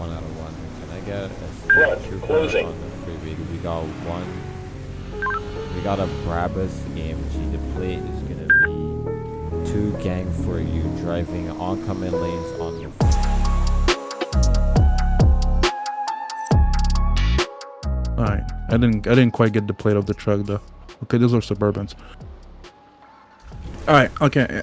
One out of one. Can I get a Run, trooper closing. on the freeway? We got one. We got a Brabus AMG. The plate is gonna be two gang for you driving oncoming lanes on the All right. I didn't. I didn't quite get the plate of the truck though. Okay, those are Suburbans. All right. Okay.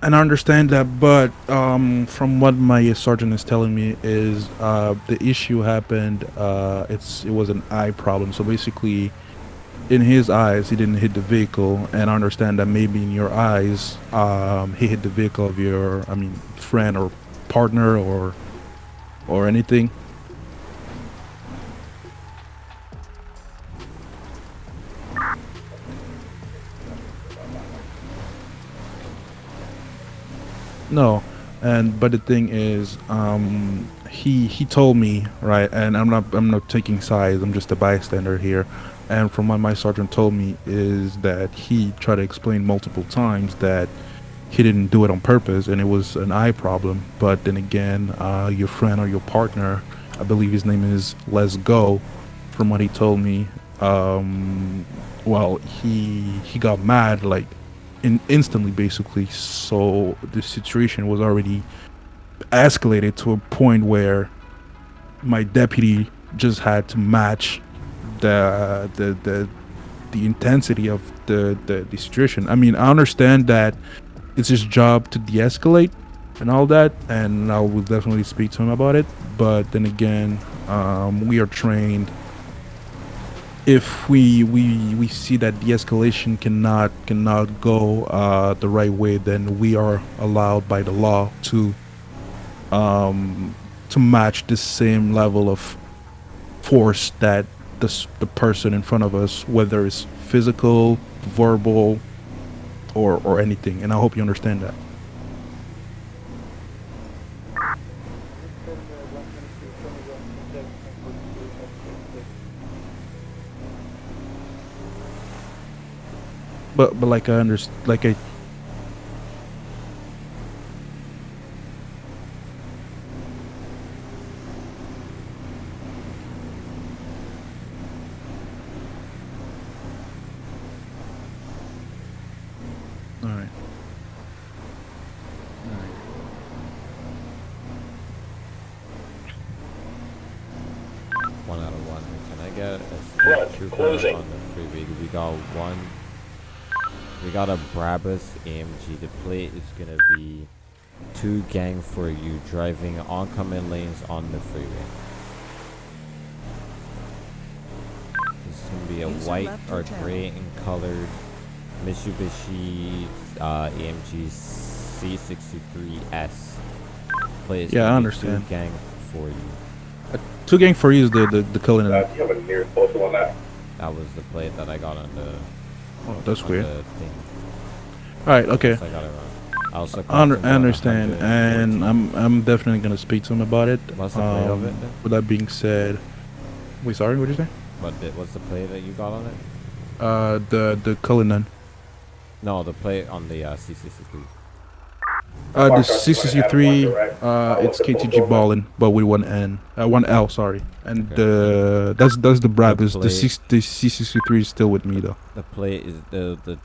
And I understand that, but um, from what my sergeant is telling me is uh, the issue happened. Uh, it's it was an eye problem. So basically, in his eyes, he didn't hit the vehicle, and I understand that maybe in your eyes, um, he hit the vehicle of your, I mean, friend or partner or or anything. No, and but the thing is, um, he he told me right, and I'm not I'm not taking sides. I'm just a bystander here, and from what my sergeant told me is that he tried to explain multiple times that he didn't do it on purpose and it was an eye problem. But then again, uh, your friend or your partner, I believe his name is Let's Go, from what he told me, um, well, he he got mad like in instantly basically. So the situation was already escalated to a point where my deputy just had to match the the the, the intensity of the, the the situation. I mean i understand that it's his job to de-escalate and all that and i will definitely speak to him about it but then again um, we are trained if we we we see that de-escalation cannot cannot go uh, the right way, then we are allowed by the law to um, to match the same level of force that the the person in front of us, whether it's physical, verbal, or or anything. And I hope you understand that. But but like I understand, like I All right. one out of one. Can I get a Run, state trooper closing. on the freeway? We got one. We got a Brabus AMG. The plate is gonna be two gang for you driving oncoming lanes on the freeway. This is gonna be a User white or your gray in colored Mitsubishi uh, AMG C63S. Plate is Yeah, I gonna be understand. Two gang for you. Two gang for you is the the, the killing. Uh, do you have a nearest postal on that? That was the plate that I got on the. Oh, that's on weird. The. All right. Okay. I got it wrong. I I, I understand, and I'm I'm definitely gonna speak to him about it. What's the plate of it Um, then? With that being said, wait, sorry, what did you say? What did, what's the play that you got on it? Uh, the the Cullinan. No, the plate on the uh, C63. Uh, the Mark us when it has one CCC3, uh, Uh, it's the KTG number? Ballin, but with one N, uh, one L, sorry. And Okay. the that's that's the Brabus. The, plate. six, the CCC3 is still with me though. The play is the the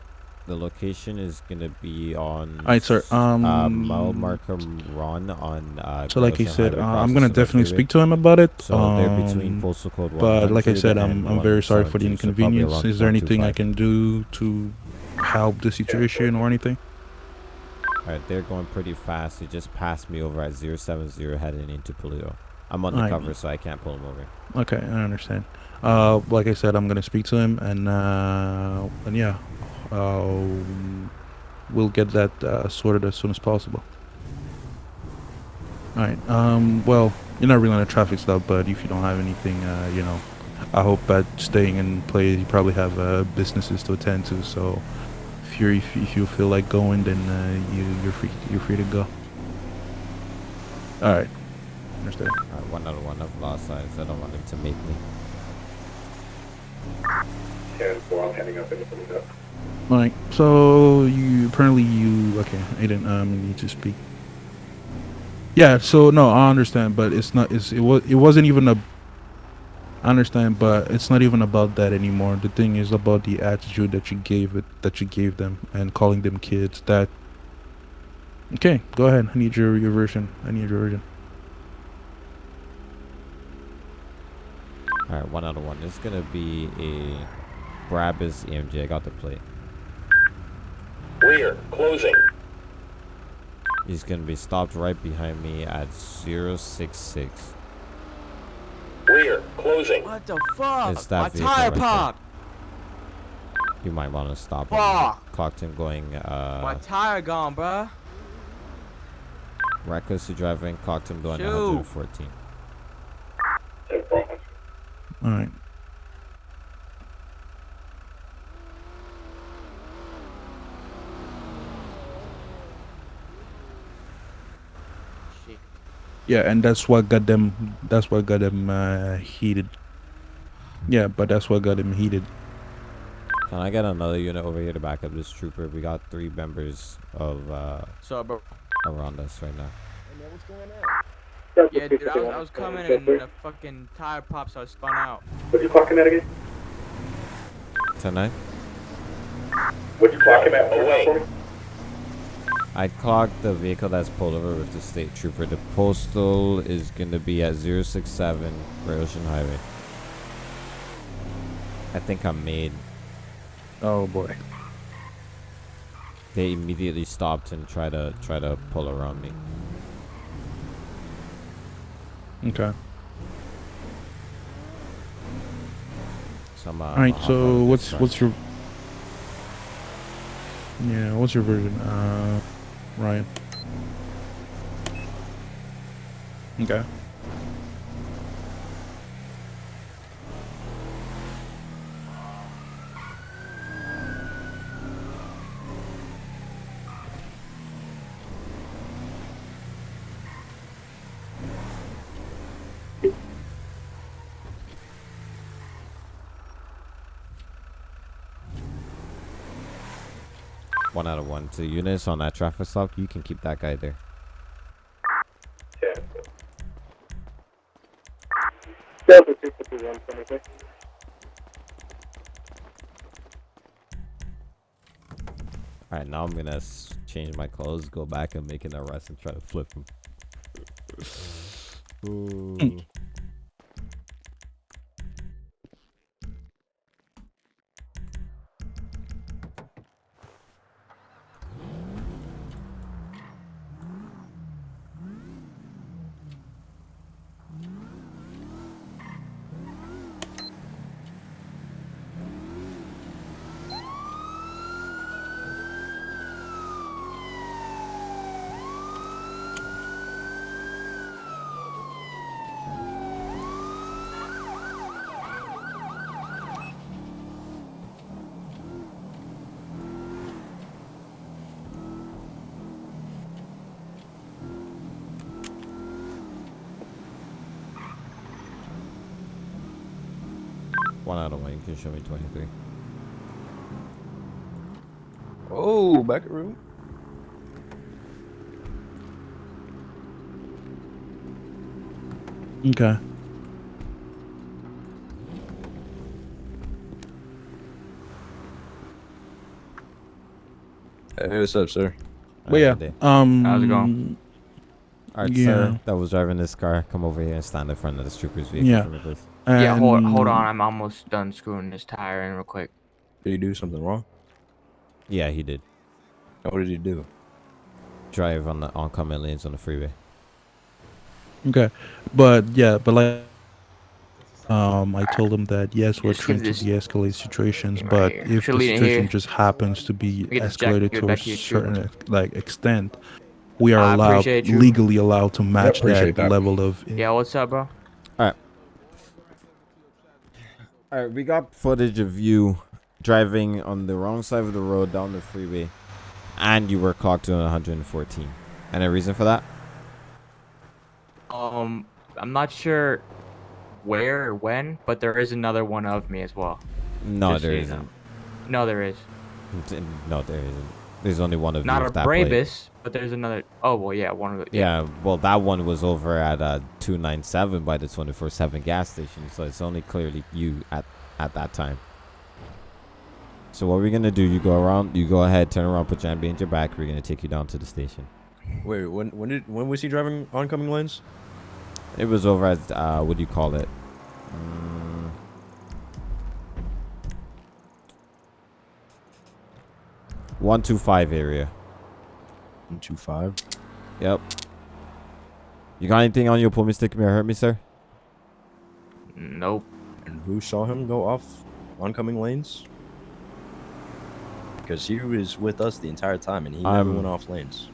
the location is gonna be on. All right, sir. Um, uh, mile marker run on. Uh, so like Gilson said, uh, I'm gonna definitely speak to him about it. So they're between um, postal code. But like I said, I'm I'm very sorry for the 172, so inconvenience. Is there anything I can do to help the situation or anything? Alright, they're going pretty fast. They just passed me over at 070 heading into Paleto. I'm undercover, so I can't pull them over. Okay, I understand. Uh, like I said, I'm gonna speak to him, and uh, and yeah, uh, we'll get that uh, sorted as soon as possible. All right. Um. Well, you're not really on the traffic stop, but if you don't have anything, uh, you know, I hope that staying in place, you probably have uh, businesses to attend to. So, if you if, if you feel like going, then uh, you you're free you're free to go. All right. Understand. Alright, one out of one. I've lost sides. I don't want them to make me. 10 4, I'm heading up into Toledo. All right. So you apparently you okay? Aiden, um, need to speak. Yeah, so no, I understand, but it's not. It's it was. It wasn't even a. I understand, but it's not even about that anymore. The thing is about the attitude that you gave it, that you gave them, and calling them kids. That. Okay, go ahead. I need your your version. I need your version. All right, one out of one. This is gonna be a Brabus AMG. I got the plate. Rear, closing. He's gonna be stopped right behind me at 066. Rear, closing. What the fuck? It's that My tire right there. popped. You might want to stop him. Fuck. Clocked him going My uh, tire gone, bruh. recklessly driving. Clocked him going Shoot. 114. 10 4 All right. Shit. Yeah, and that's what got them. That's what got them uh, heated. Yeah, but that's what got them heated. Can I get another unit over here to back up this trooper? We got three members of uh, So, bro. around us right now. Yeah, dude, I was, I was coming and the fucking tire pops so I spun out. What'd you clock him at again? Tonight, What'd you clock him at? Away. For me? I clocked the vehicle that's pulled over with the state trooper. The postal is gonna be at 067 Great Ocean Highway. I think I'm made. Oh boy. They immediately stopped and tried to try to pull around me. Okay. So uh, All right. So what's what's your yeah? What's your version? Uh, Ryan. Okay. One out of one. To units on that traffic stop, you can keep that guy there. 10. Delta 251, 26. All right, now I'm gonna change my clothes, go back and make an arrest and try to flip him. Ooh. Can show me 23. Oh, back room. Okay. Hey, what's up, sir? But yeah. Um. How's it going? All right, yeah. sir. That was driving this car. Come over here and stand in front of this trooper's vehicle Yeah. for me, please. Yeah, hold, hold on. I'm almost done screwing this tire in real quick. Did he do something wrong? Yeah, he did. What did he do? Drive on the oncoming lanes on the freeway. Okay, but yeah, but like, um, I told him that yes, we're trying to this de-escalate situations, thing but here. if Should the situation just happens to be Get this jack- escalated give to a back to you, trooper. certain like extent, we are I allowed legally allowed to match that, that. level of. Yeah, what's up, bro? All right, we got footage of you driving on the wrong side of the road down the freeway, and you were clocked to 114. Any reason for that? Um, I'm not sure where or when, but there is another one of me as well. No, Just so there you isn't. know. No, there is. No, there isn't. There's only one of Not you a with that plate. Brabus, but there's another. Oh well, yeah, one of the. Yeah, well, that one was over at uh, 297 by the 24/7 gas station, so it's only clearly you at at that time. So what we're gonna do? You go around. You go ahead, turn around, put your hand behind your back. We're gonna take you down to the station. Wait, when when did when was he driving oncoming lanes? It was over at uh, what do you call it? Mm. One two five area. One two five. Yep. You got anything on you? Pull me, stick me, or hurt me, sir? Nope. And who saw him go off oncoming lanes? Because he was with us the entire time, and he never Um, went off lanes.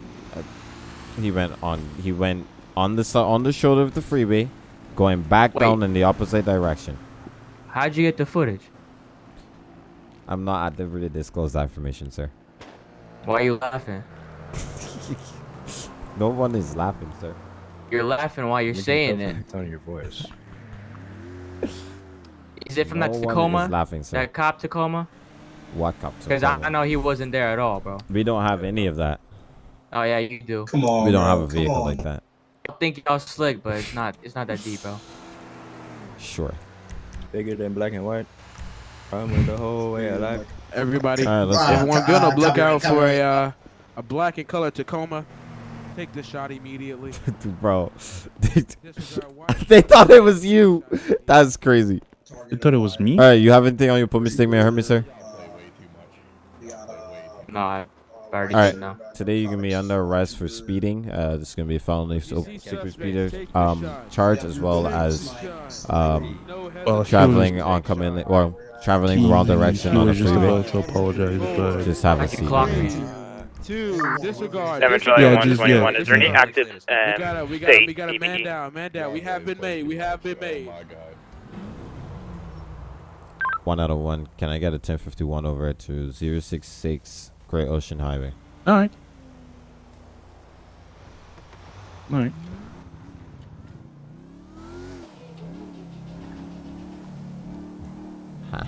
He went on. He went on the on the shoulder of the freeway, going back Wait. down in the opposite direction. How'd you get the footage? I'm not at liberty to disclose that information, sir. Why are you laughing? No one is laughing, sir. You're laughing while you're You can saying it. Tone of your voice. Is it from no that one is Tacoma? laughing, sir. That cop Tacoma? what cop? Because I, I know he wasn't there at all, bro. We don't have any of that. Oh yeah, you do. Come on. we don't bro, have a vehicle like that. I think y'all slick, but it's not. It's not that deep, bro. Sure. Bigger than black and white. I'm with the whole way I like. Everybody, All right, let's go. everyone, be on the lookout for a uh, a black and color Tacoma. Take the shot immediately. Bro, they, Disregard white. they thought it was you. That's crazy. You thought it was me? All right, you have anything on you? Pull me, stick me, or hurt me, sir? No, I already All right. did now. Today you're gonna be under arrest for speeding. Uh, this is gonna be a felony so secret speeder um charge as well as the shot. um No Well, traveling was- oncoming or traveling He- wrong direction he on the was just freeway. about to apologize, but Just have a seat. clock please. Two, disregard. Seven. Yeah, just- one twenty one. yeah. Is there any Disregard. active We um, got a, we got a, state we got a man down, man down. We have been made. We have been made. One out of one. Can I get a 1051 over to 066 Great Ocean Highway? all right. All right. All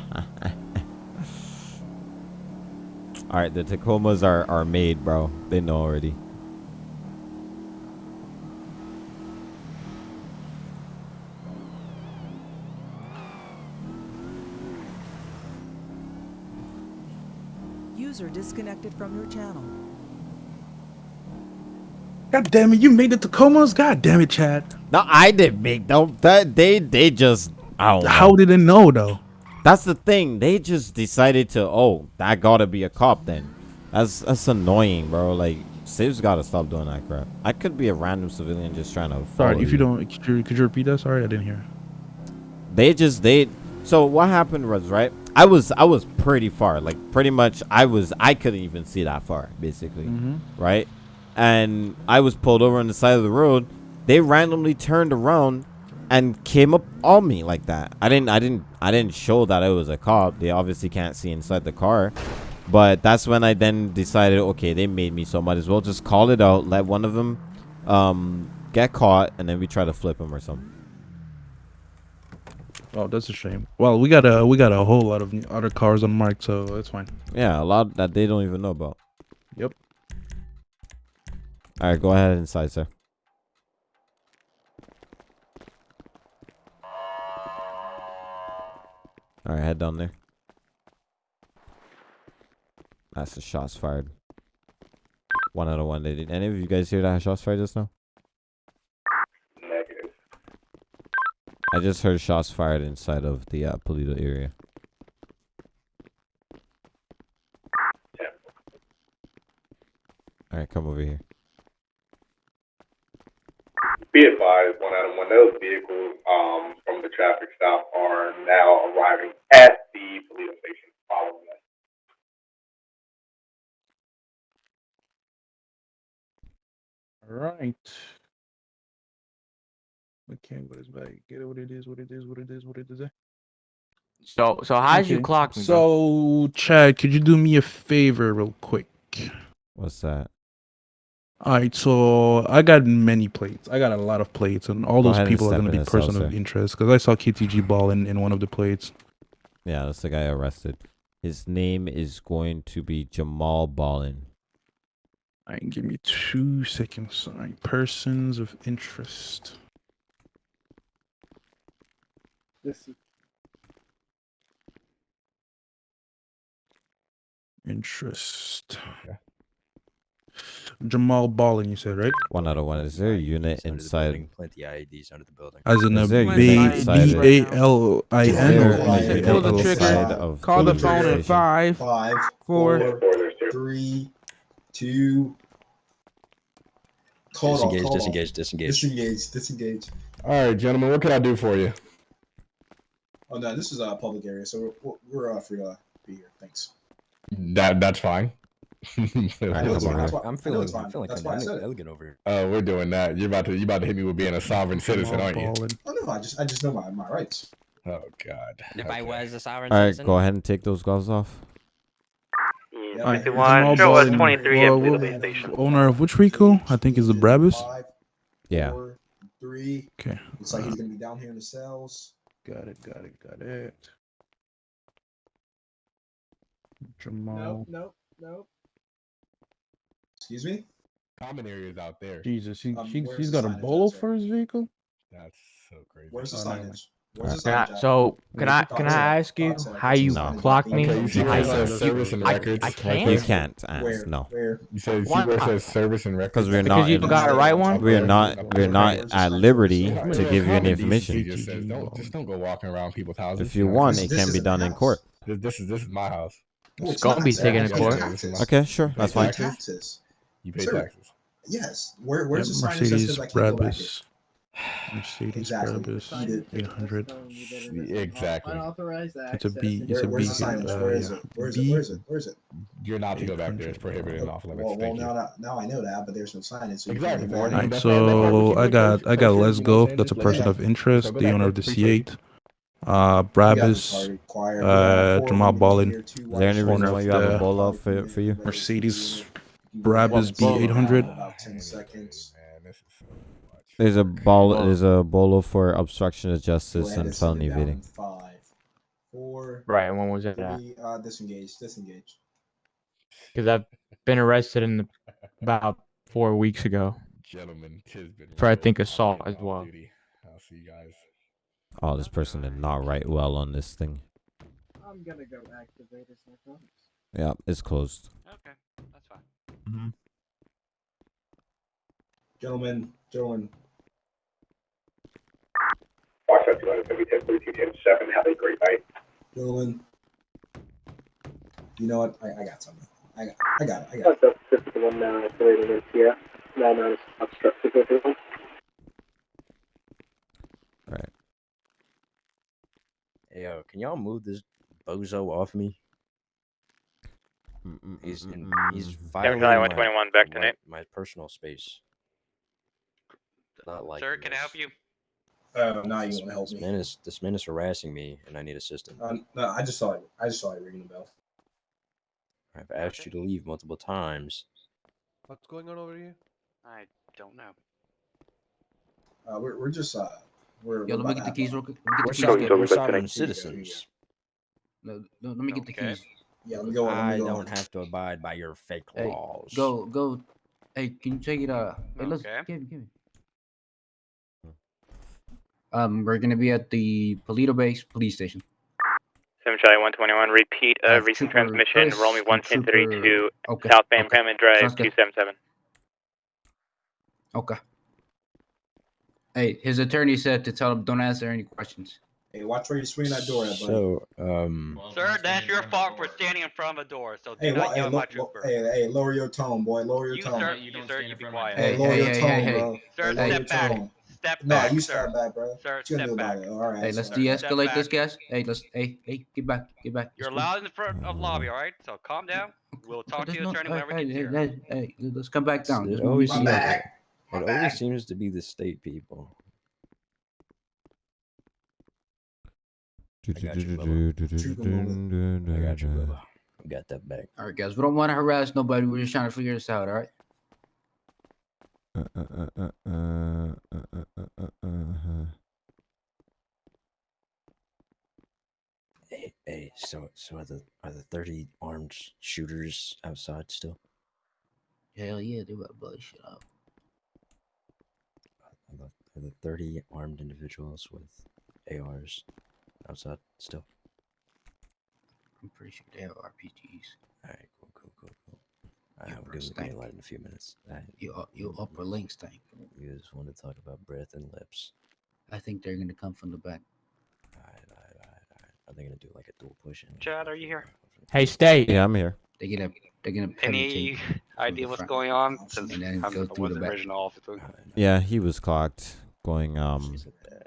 right, the Tacomas are are made, bro. They know already. User disconnected from your channel. God damn it! You made the Tacomas. God damn it, Chad. No, I didn't make them. That they they just I don't know. How did it know though? That's the thing. They just decided to. Oh, that gotta be a cop then. That's that's annoying, bro. Like, Civs gotta stop doing that crap. I could be a random civilian just trying to. Sorry, follow if you don't, could you, could you repeat that? Sorry, I didn't hear. They just they. So what happened was right. I was I was pretty far. Like pretty much I was I couldn't even see that far basically. Mm-hmm. Right, and I was pulled over on the side of the road. They randomly turned around and came up on me like that. I didn't I didn't I didn't show that I was a cop. They obviously can't see inside the car. But that's when I then decided, okay, they made me, so might as well just call it out. Let one of them um, get caught, and then we try to flip him or something. Oh, that's a shame. Well, we got a we got a whole lot of other cars on mark, so that's fine. Yeah, a lot that they don't even know about. Yep. All right, go ahead inside, sir. All right, head down there. That's the shots fired. One out of one. Did any of you guys hear that shots fired just now? Negative. I just heard shots fired inside of the uh, Paleto area. All right, come over here. Be advised, one out of one. Those vehicles um, from the traffic stop are now arriving at the police station following us. All right. Okay, what is back? Get it what it is, what it is, what it is, what it is. So so how'd you clock me? bro? So, Chad, could you do me a favor, real quick? What's that? All right, so I got many plates. I got a lot of plates, and all Go those people are going to be the cell, person of interest because I saw KTG ball in, in one of the plates. Yeah, that's the guy arrested. His name is going to be Jamal Ballin. Alright, give me two seconds. Alright, persons of interest. This is Interest. Jamal Ballin, you said right? One out of one. Is there a unit Under the inside? building, Plenty IEDs under the building. As in a Is there a B unit inside B it? A L I Is N there or a B unit A Pull the L trigger. inside I? of Call the phone at station? five. Five, Four. four, Four, there's two. three, two. Call it off, Disengage, call it off. disengage, disengage. Disengage, disengage. All right, gentlemen, what can I do for you? Oh no, this is a public area, so we're, we're uh, free to be here. Thanks. That that's fine. Alright, I know come it's on. fine, that's why- I'm feeling, it's I'm feeling That's kind why I of said it. elegant over here. Uh, we're doing that. You're about to you about to hit me with being a sovereign citizen, aren't you? Ballin. Oh no, I just I just know my, my rights. Oh God. If I was a sovereign citizen. All right, citizen, go ahead and take those gloves off. Yeah, Alright, man. Jamal Show us 23 uh, at what- Owner of which vehicle? I think is the Brabus. Five, Yeah. four, three. Okay. Looks like he's gonna be down here in the cells. Got it, got it, got it. Jamal. Nope. nope, nope. Excuse me. Common areas out there. Jesus, he, Um, he, where's he's the got a signage bolo for his vehicle? That's so crazy. Where's the Oh, signage? Where's the Can I- so can I can I ask you how you No. clock me? Okay, you see Okay, where it says service and records? I right can't. You can't ask. Where? No, Where? You say you see where it says service and records? because we're not. Because not. you in- got it right one? We're not. We're not at liberty to give you any Common decency information. Just says, don't just don't go walking around people's houses. If you want, it This can be done in court. This, this is this is my house. It's it's gonna be taken not. in court. Okay, sure, that's fine. You pay sure. taxes. Yes. Where, where's yeah, the sign Mercedes that says I can't Brabus. Mercedes exactly. Brabus 800. Exactly. It's a B. It's Where, a B. Where's the signage? Uh, Where is it? Where is it? Where is it? Where is it? You're not to go back there. It's prohibited and off limits. Well, well now, now I know that, but there's no signage. So exactly. Right, so I got I got Let's go. That's a person of interest, the owner of the C8 uh Brabus, uh Jamal Ballin. Is there any reason why you have a uh, ball off for, for you? Mercedes Brabus can B800. About 10 seconds. Man, this is so much. There's a ball. There's a bolo for obstruction of justice and and felony it evading. Five, four, Right, and when was it at? three, uh, disengage, disengage. Because I've been arrested in the, about four weeks ago. Gentlemen, tis been For, I think, I'll assault as well. duty. I'll see you guys. Oh, this person did not write well on this thing. I'm gonna go activate his narcotics. Yeah, it's closed. Okay, that's fine. Mm-hmm. Gentlemen, gentlemen, Watch out, 270, 42, 10, 7. Have a great night. gentlemen. You know what? I, I got something. I got, I got it. I got it. That's a 51 now operating in TF. Now known as obstructive overload. Right. Hey, yo, can y'all move this bozo off me? He's in, he's violating Charlie my, 121, back to my, Nate. my personal space. Not like Sir, can I help you? Uh, now you This, want to help this me? man is this man is harassing me, and I need assistance. Uh, no, I just saw it. I just saw it ringing the bell. I've asked you to leave multiple times. What's going on over here? I don't know. Uh, we're, we're just uh, we're. Yo, we're let me get the keys real quick. Let me We're, get the keys. we're sovereign citizens. No, no, let me get the keys. Yeah, let me go. on, let me I go don't have to abide by your fake Hey, laws. Go, go. Hey, can you take it? Uh, hey, let's Okay. give me, give me. Um, we're gonna be at the Paleto Base Police Station. 7 Charlie 121, repeat Uh, uh, recent transmission. Chris Roll me and 11032, Trooper- Okay. southbound okay. Grandman Drive, 277. Okay. Hey, his attorney said to tell him don't answer any questions. Hey, watch where you swing that door at, buddy. So, um, Sir, that's your fault for standing in front of a door, so do Hey, not wa- hey, yell at lo- my trooper. hey, hey, lower your tone, boy. Lower your You, tone. sir, you, sir, you be quiet. Hey, Hey, lower hey, your hey, tone, hey, hey. bro. Sir, Hey, step back. tone. Step No, back, you sir. step back, bro. Sir, What you gonna step do back. it? All right. Hey, let's sir. de-escalate this, guys. Hey, let's. Hey, hey, get back, get back. You're Let's allowed in the front of lobby, alright? So calm down. We'll talk to There's your no- attorney whenever hey, he here. hey, hey, let's come back down. it There's always reason My seems to- back. it always seems to be the state people. I got you. I got that back. All right, guys. We don't want to harass nobody. We're just trying to figure this out. All right. Uh, uh, uh, uh, uh, uh, uh, uh, uh. Hey, hey, so so are the are the thirty armed shooters outside still? Hell yeah, they better blow shit up. Are the, are the 30 armed individuals with ARs outside still? I'm pretty sure they have RPGs. Alright, cool, cool, cool, cool. I You will give first the light in a few minutes. Alright, You you upper links thing. You just want to talk about breath and lips. I think they're gonna come from the back. Alright, alright, alright, alright. Are they gonna do like a dual push in? Chad, are you here? Hey, stay. Yeah, I'm here. They're gonna they're gonna Any idea what's going on? Since And then I'm go the through the back. original officer. Yeah, he was clocked going um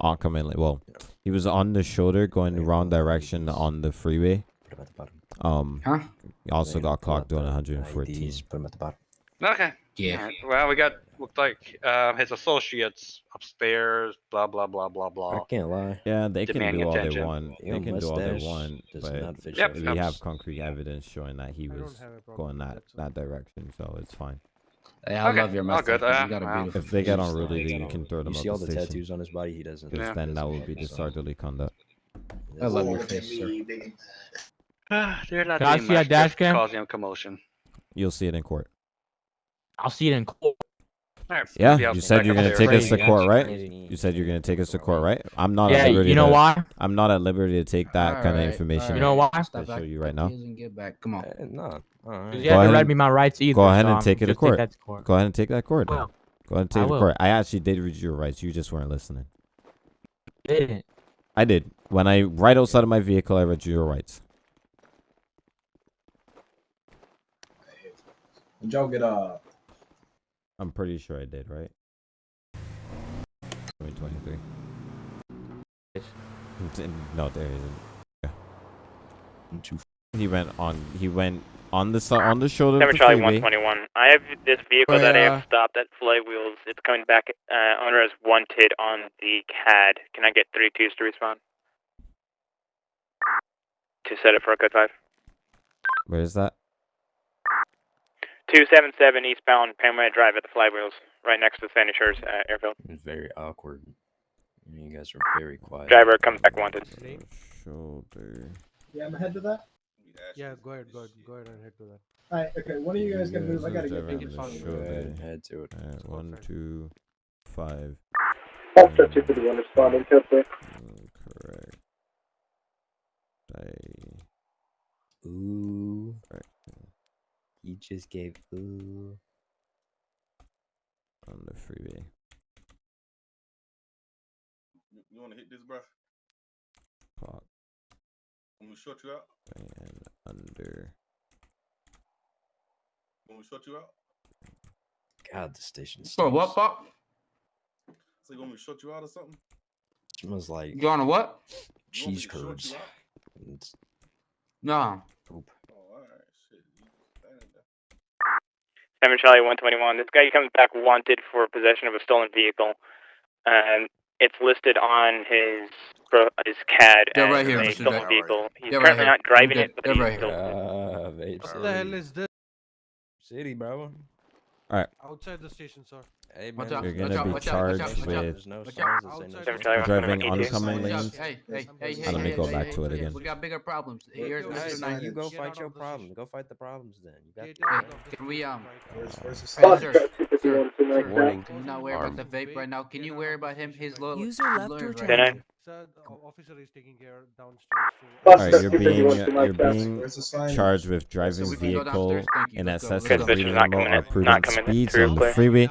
oncoming. Well, he was on the shoulder going the wrong direction on the freeway. Um, Huh? he also They're got clocked doing the 114. IDs, put them at the bottom. Okay. Yeah. Alright, Well, we got looked like uh, his associates upstairs. Blah blah blah blah blah. I blah. can't lie. Yeah, they can do all attention. they want. They can do all they want, but Yep, we yep. have concrete evidence showing that he was have a problem going that that, that direction, so it's fine. Hey, I Okay, love your all mustache. good, uh, you got a beautiful. If they get He's on just Rudy, like, then you can throw them You up see all the station. tattoos on his body? He doesn't. Because Yeah. then that would be disorderly conduct. I love your Look face, sir. They're not Can I see that much, dash cam? causing a commotion. You'll see it in court. I'll see it in court. Alright, Yeah, you said you're gonna take us to court, right? You said you're gonna take us to court, right? I'm not Yeah, at liberty you know to, why? I'm not at liberty to take that kind of Alright, information. You know why? Stop show acting you right now. get back. Come on. Eh, no. Alright. You Go haven't ahead read me my rights either. Go ahead so and I'm take it to court. that to court. Go ahead and take that court. then. Well, Go ahead and I take it to court. I actually did read your rights. You just weren't listening. didn't. I did. When I right outside of my vehicle, I read you your rights. Did y'all get uh I'm pretty sure I did, right? 2023. No, there isn't. He went on. He went on the si- on the shoulder of the Charlie freeway. 121. I have this vehicle that I have stopped at Flywheels. It's coming back. Uh, owner is wanted on the CAD. Can I get three twos to respond? To set it for a code 5. Where is that? 277 eastbound Panorama Drive at the Flywheels, right next to the Sandy Shores uh, airfield. It's very awkward. You guys are very quiet. Driver comes back wanted. Shoulder. Yeah, I'm ahead to that. Yeah, go ahead, go ahead, go ahead and head to that. Alright, okay, one of you guys gonna move? I gotta get Driver back on in the front of you. shoulder. Head to it. Alright, one, two, five. Officer 251 responding to please. Correct. I. Ooh. Right. He just gave ooh. On the freeway. You want to hit this, bro? Clock When we short you out? and under. When we short you out? God, the station For what, smells- Pop? So you want me to short you out or something? Smells like You on a what? You want me cheese curds. you out? No. poop. Oh, alright, shit. You standing there. 7 Charlie 121. This guy comes back wanted for possession of a stolen vehicle. Um, it's listed on his pro- his CAD They're right here, a Mr. stolen Jack. vehicle. He's They're right currently here. not driving They're- it, but they're he's right still. What the hell is this? City, bro. Alright. Outside the station, sir. Hey, Watch man. out, You're gonna out, be watch out, watch out, charged watch out. with Watch out. that say no Outside Seven signs. Charlie driving oncoming lanes. Hey, hey, hey, hey, let me go back to it again. We got bigger problems. Here's Hey, Hey, Mr. man, you go fight your of problem. Go fight the problems then. You got Get the out right. of the Can we, um, Where's, where's the Hey, sign? Sir, Officer sir, 251 sir, tonight. Warning. not worry about the vape right now. Can you worry about him? His little User his left your lawyers right channel. now. Sir, the o- officer is taking care downstairs. So Alright, Officer you're being 251 you're being Where's the sign? charged with driving we can go vehicle downstairs. Thank you. in Let's excess of go. Suspicion's not reasonable coming or in- prudent speeds on the freeway.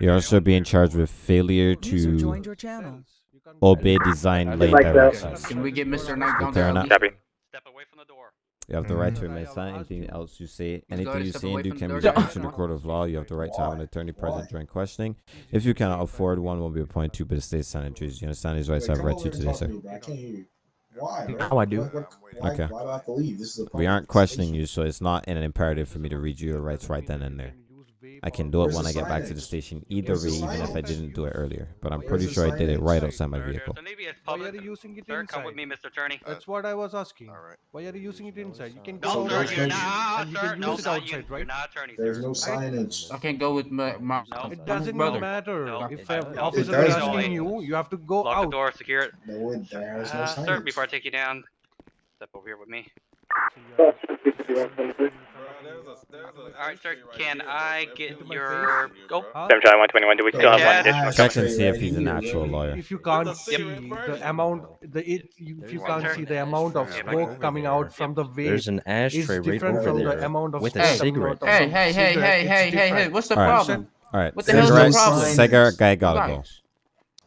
You're also being charged with failure to joined your channel. you can't obey design Like lane that. directions. Can we get Mr. Knight down there? now? at least? Copy. Step away from the door. You have the right to remain silent. Anything you. else you say, anything you step say and away do can the be door. reviewed in the court of law. You have the right to have an attorney present during questioning. If you cannot afford one, will be appointed to, but the state silent trees. You understand these rights I have come read to you today, sir. me, bro. I can't hear you. Why, bro? Now I do. What- what- why, Okay. Why do I have to leave? This is a We aren't questioning you, so it's not an imperative for me to read you your rights right then and there. I can do it Where's when I get back to the station either way, even if I didn't do it earlier. But I'm Where's pretty the sure I did it right outside my There- vehicle. There's an ABS Why are you using it Sir, come with me, Mr. Attorney. That's what I was asking. Why are you using it inside? You can No, go sir, out you're not, you can No, use it not you. outside, You're right? not attorney, There's no signage. I can't go with my, my It doesn't brother. matter. No, If it an doesn't. officer It is does. asking you, you have to go Lock the door, secure it. No, it, there's no Uh, signage. sir, before I take you down, step over here with me. Officer 251 tonight. Alright, sir, can I get your... Go. Seven Charlie 121, do we still have one additional? Check and see if he's an actual lawyer. If you can't see the amount, the it, if you can't see the amount of smoke coming out from the vape, There's an ashtray right over there the amount of with a coming cigarette. Hey, hey, hey, hey, hey, hey, hey, what's the problem? All right. What the hell's the problem? cigarette guy gotta go.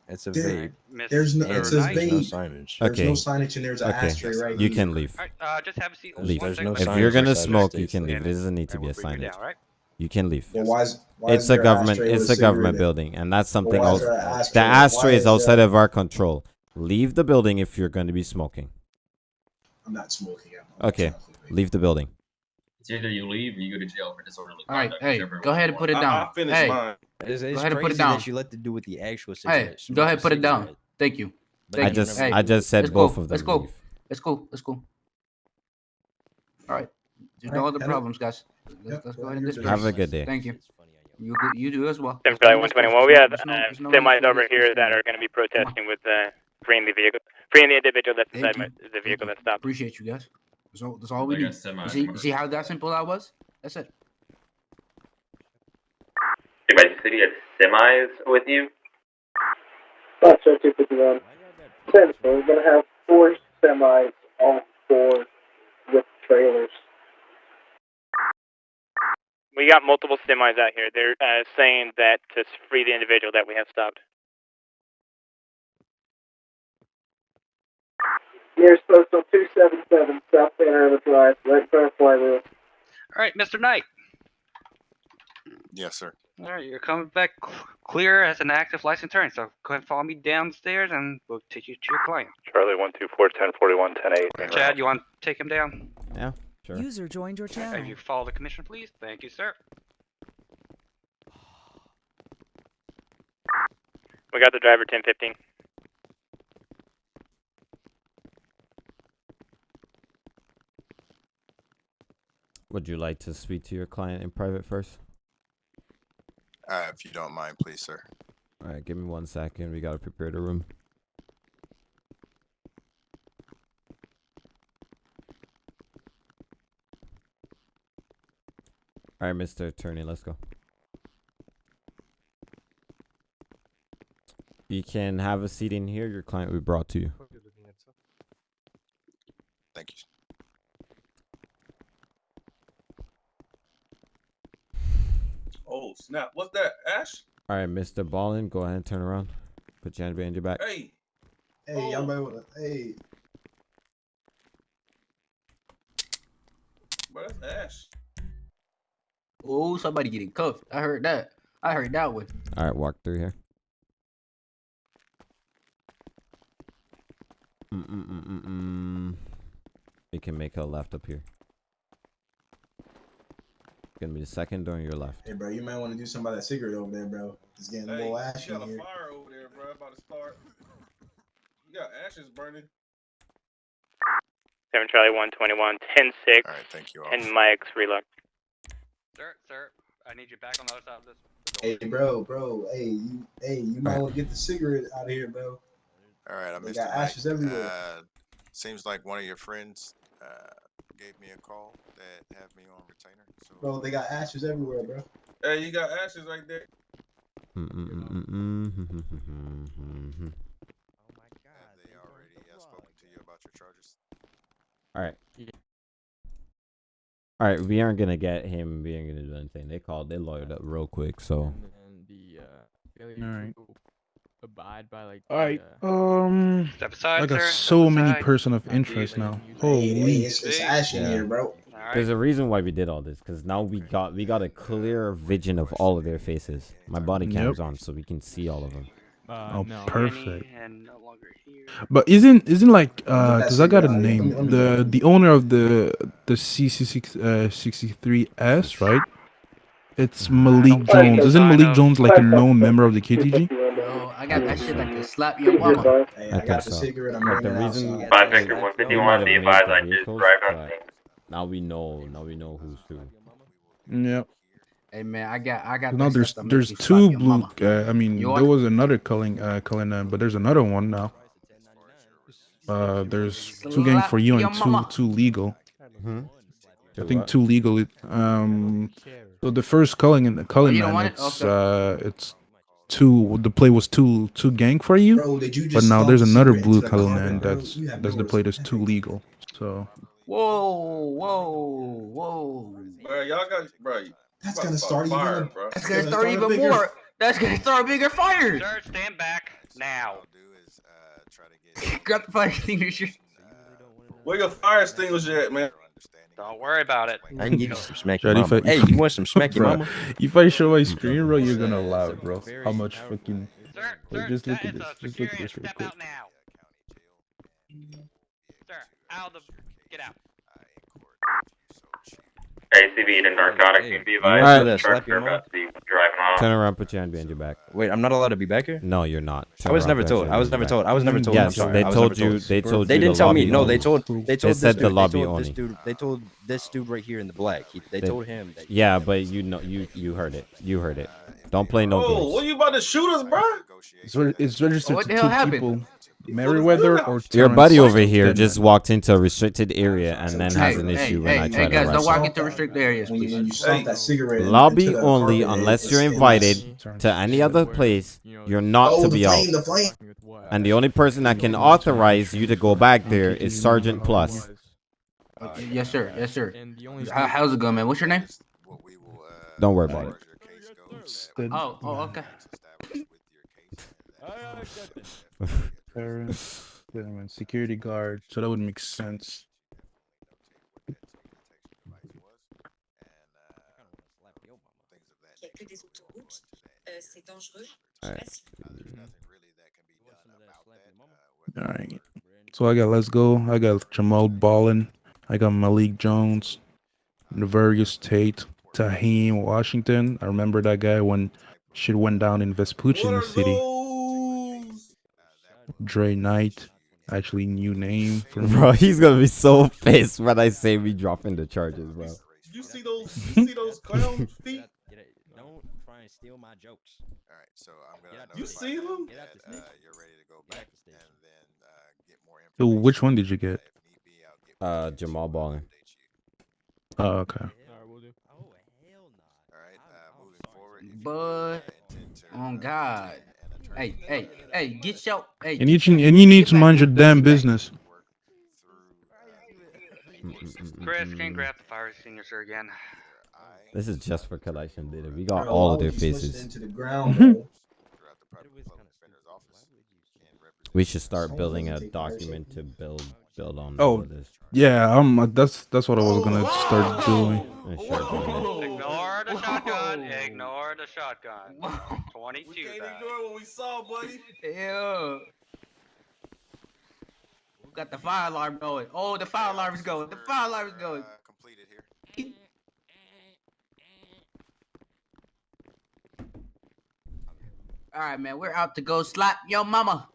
Guys. It's a There- vape. There's no. It says there's no vape. signage. There's Okay. no signage and there's an Okay. ashtray right You here. can leave. Alright, uh, just have a seat. Leave. There's no. If you're gonna smoke, you can that- leave. There doesn't need to be a you signage. down, alright? You can leave. Well, why is, why It's a government. It's with a government building, and that's something why is else. there The ashtray? Why ashtray is there- outside of our control. Leave the building if you're going to be smoking. I'm not smoking. I'm Okay, leave the building. It's either you leave or you go to jail for disorderly All right, conduct. hey, go ahead and put it want. down. Hey, It's, go ahead and put it down. that you let to do with the actual Hey, go ahead, smoke put a it down. Thank you. But I you. just Hey, I just said both go. of them. Let's go. leave. Let's go. Let's go. All right. There's no other problems, guys. Let's, let's go ahead and you're disperse. Have a good day. Thank you. You you do as well. Seven Let's go Charlie and disperse. 121, we have There's no- uh, no semis for over this here that are going to be protesting with uh, freeing the vehicle, freeing the individual that's Thank inside my, the vehicle that stopped. Appreciate you guys. That's all, that's all we need. see, see how that simple that was? That's it. Anybody city has semis with you? That's right, 251. Ten, so we're gonna have four semis, all four with trailers. We got multiple semis out here. They're uh, saying that to free the individual that we have stopped. Nearest postal 277, South Panorama Drive, right in front of Flywheel. Alright, Mr. Knight. Yes, sir. Alright, you're coming back clear as an active licensed attorney, so go ahead and follow me downstairs and we'll take you to your client. Charlie 124, 1041, 108. Chad, you want to take him down? Yeah, sure. User joined your channel. If you follow the commission, please. Thank you, sir. We got the driver 1015. Would you like to speak to your client in private first? Uh, if you don't mind, please, sir. All right, give me one second. We gotta prepare the room. All right, Mr. Attorney, let's go. You can have a seat in here. Your client will be brought to you. Thank you. Oh snap! What's that, Ash? All right, Mr. Ballin, go ahead and turn around. Put your hand behind your back. Hey, Hey, y'all might wanna. Hey, bro, that's Ash. Oh, somebody getting cuffed. I heard that. I heard that one. All right, walk through here. Mm mm mm mm mm. You can make a left up here. Gonna be the second door on your left. hey, bro, you might want to do something about that cigarette over there, bro. It's getting a Hey, little ashy you got a here. fire over there, bro. About to start. You got ashes burning. 7 Charlie 121, 10 6. All right, thank you, All. And Mike's reload. Sir, sir, I need you back on the other side of this. Hey, bro, bro, hey, you, hey, you might want to get the cigarette out of here, bro. All right, I They missed got Mike. ashes everywhere. Uh, seems like one of your friends uh, gave me a call that have me on retainer. So bro, they got ashes everywhere, bro. Hey, you got ashes right there. Mm oh my god. Have they already have spoken to you about your charges? All right. All right, we aren't gonna get him. We aren't gonna do anything. They called. They lawyered up real quick. So. And the, uh, All right to abide by like. All right. the, uh, Um, Step aside, I got sir. so Step many aside. person of interest now. Holy. it's, it's ash in Yeah. here, bro. there's a reason why we did all this. Cause now we got we got a clear vision of all of their faces. My body cam's Yep. on, so we can see all of them. uh, Oh, no. perfect. No. But isn't isn't like uh, cause I got a it, yeah, let me- name. The the owner of the the CC6 uh 63S, right? It's Malik Jones. Isn't Malik Jones like a known member of the KTG? Bro, I got that shit that can slap your mama. Hey, I I think got the so. cigarette. I'm But bringing the reason outside. Five Victor we 151, might have be made I just vehicles, arrived on but scene. Now we know. Now we know who's who. Yep. Hey man, I got I got. No, there's there's make you slap two blue. Uh, I mean, You there was another Culling uh Cullinan, but there's another one now. Uh, there's two gang for you and two your two legal. hmm I think two legal. Um, so the first calling in the calling you man, want it? it's uh, it's two. The play was two two gang for you, Bro, did you but now there's another blue into the calling carpet, man bro? that's You that's the play that's too legal. So Whoa, whoa, whoa. Bro, y'all got bro. That's gonna start even fire, a- bro. That's gonna start even more. That's gonna start a bigger fire. Sir, stand back now. Uh, Grab the fire extinguisher. Where your fire extinguisher at, man? Don't worry about it. I can give you some smack Shawty, your if mama. I- Hey, you want some smack your Bruh, mama? If I show my screen, bro, you're gonna allow it, bro. How much fucking? Sir, sir, just look at this. Just look at this real quick. now. Sir, out of the. Get out. ACV to narcotics, you be you advised. want the to truck slap your are about to be driving off. Turn around, put your hand behind your back. Wait, I'm not allowed to be back here. No, you're not. I was never told. I was never told. I was never told. I'm Yes, sorry. they I was told you. They told They you. didn't the tell me. No, they told. They told. They this said dude- the lobby only. They told this dude right here in the black. They They- told him. Yeah, but you know, you you heard it. You heard it. Don't play no Oh, games. what are you about to shoot us, bro? It's, re- it's registered What to the hell two happened? people. Meriwether or Your buddy over here Denman. just walked into a restricted area and then Hey, has an issue hey, when I hey, try to guys, don't walk into restricted areas, When you, please. that cigarette into Lobby only unless you're invited to any other place. You're not Oh, to be flame, out. the flame. And the only person that can authorize you to go back there is Sergeant Plus. Uh, Yes, sir. Yes, sir. And the only How, how's it going, man? What's your name? Don't worry about it. Oh, oh, okay. Terrence Denman, security guard. So that would make sense. All right. So I got Let's Go. I got Jamal Ballin. I got Malik Jones, Navarius Tate, Taheem Washington. I remember that guy when shit went down in Vespucci in the city. Dre Knight. Actually, new name for. Bro, he's gonna be so pissed when I say we dropping the charges, bro. You see those? You see those clown feet? Don't try and steal my jokes. All right, so I'm gonna. You see them them? that, uh, you're ready to go back, and then uh, get more So which one did you get? Uh, Jamal Ballin. Oh, okay. Oh, hell not. Alright, moving forward. But, oh God. Hey, hey, hey, get your, hey. And you, can- and you need to mind your damn business. Chris, can you grab the fire extinguisher again? This is just for collection data. We got all of their would you push it faces. into the ground. We should start building a document to build build on Oh, this. yeah. Um, that's that's what I was gonna start doing. Start doing. Ignore the shotgun. Ignore the shotgun. 22. We Can't then. ignore what we saw, buddy. Yeah. We got the fire alarm going. Oh, the fire alarm is going. The fire alarm is going. completed here. All right, man. We're out to go slap your mama.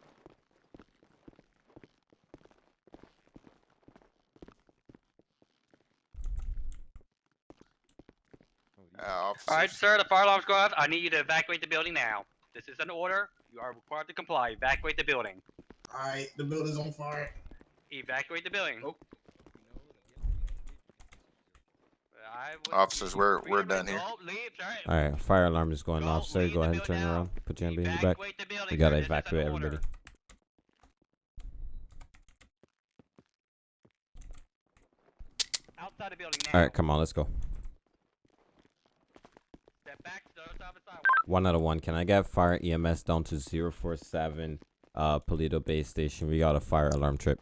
Uh, All right, sir, the fire alarm's going off. I need you to evacuate the building now. This is an order. You are required to comply. Evacuate the building. All right, the building's on fire. Evacuate the building. Oh. Officers, we're we're done here. go, leave, sir. All right, fire alarm is going off, sir. Go ahead and turn around. Put your hand behind your back. Evacuate building, We gotta sir. This is an evacuate everybody. Outside the building now. All right, come on, let's go. Step back to the other side of the sidewalk. One out of one. Can I get fire EMS down to 047 uh Paleto Base Station? We got a fire alarm trip.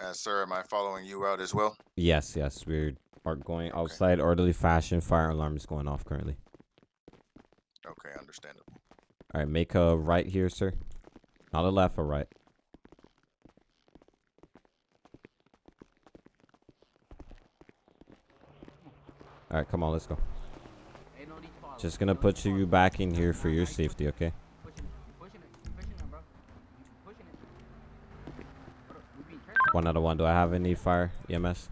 Uh, sir, am I following you out as well? Yes, yes, we are going outside orderly fashion. Fire alarm is going off currently. Okay, understandable. All right, make a right here, sir. Not a left, a right. All right, come on, let's go. Just gonna put you back in here for your safety, okay? One out of one. Do I have any fire EMS?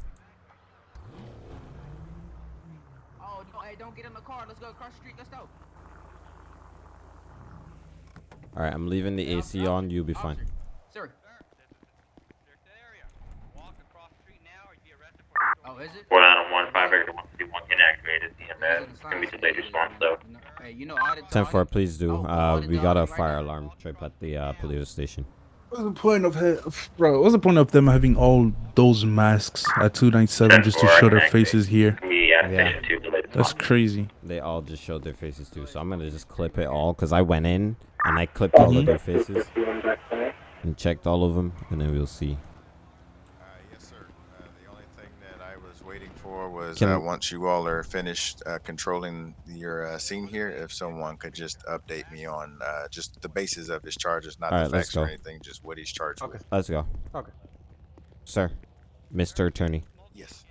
Oh, no, hey, don't get in the car. Let's go across the street. Let's go. All right, I'm leaving the AC on. You'll be fine. Sir. Oh, is it? One out of one, five Victor one fifty one inactivated. EMS. It's gonna be delayed response though. Hey, you know audit. Ten four, please do. Uh, we got a fire alarm trip at the uh, police station. What's the point of ha- bro? What's the point of them having all those masks at two nine seven just to show their faces here? Yeah. That's crazy. They all just showed their faces too, so I'm gonna just clip it all because I went in and I clipped all of their faces and checked all of them, and then we'll see. waiting for was Can- uh, once you all are finished uh, controlling your uh, scene here, if someone could just update me on uh, just the basis of his charges, not All the let's facts or go. anything, just what he's charged with. Let's go. Okay. Sir, Mr. Attorney. Yes.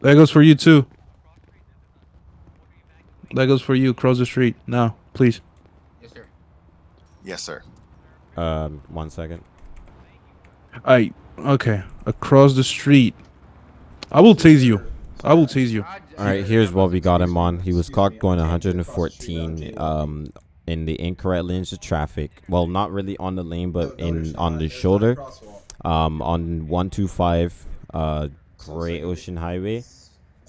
That goes for you too. That goes for you. Cross the street now, please. Yes, sir. Yes, sir. Um, one second. I okay. Across the street. I will tase you. I will tase you. All right, here's what we got him on. He was caught going 114 um in the incorrect lanes of traffic. Well, not really on the lane, but in on the shoulder. Um, on 125 uh Great Ocean Highway.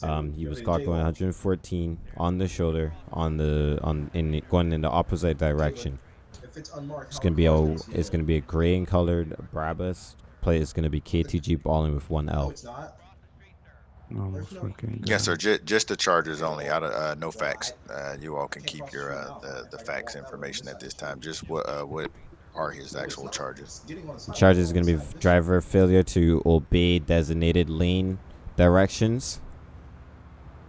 Um, he was caught going 114 on the shoulder on the on in going in the opposite direction. It's gonna be a it's gonna be a gray and colored Brabus plate. is gonna be KTG balling with one L. Oh, fucking Yes, sir. J- just the charges only. Out of uh, no facts. Uh, you all can keep your uh, the, the facts information at this time. Just what uh, what are his actual charges? Charge is going to be driver failure to obey designated lane directions,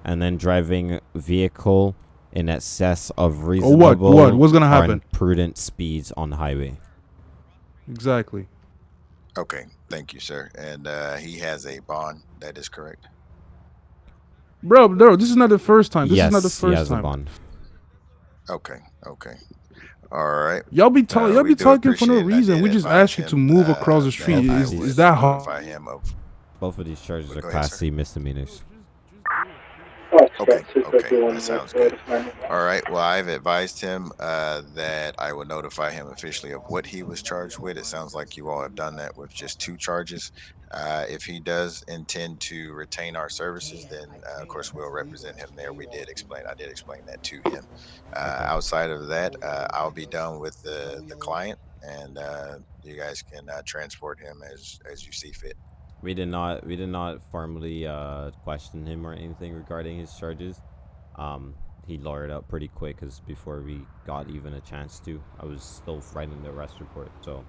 and then driving vehicle in excess of Oh, reasonable what? What's gonna or happen? prudent speeds on the highway. Exactly. Okay, thank you, sir. And uh, he has a bond. That is correct. Bro, bro, this is not the first time. This yes, is not the first he first has time. a bond. Okay, okay. All right. Y'all be talking. Uh, y'all be talking for no appreciate it. I reason. We just advise asked you to move uh, across the street. Is, would is that hard? notify him of Both of these charges are Go ahead, Class. C misdemeanors. Okay, okay, that sounds good. All right, well, I've advised him uh, that I will notify him officially of what he was charged with. It sounds like you all have done that with just two charges. Uh, if he does intend to retain our services, then uh, of course we'll represent him there. We did explain, I did explain that to him. Uh, outside of that, uh, I'll be done with the, the client, and uh, you guys can uh, transport him as as you see fit. We did not we did not formally uh, question him or anything regarding his charges. Um, he lawyered up pretty quick because before we got even a chance to, I was still writing the arrest report. So,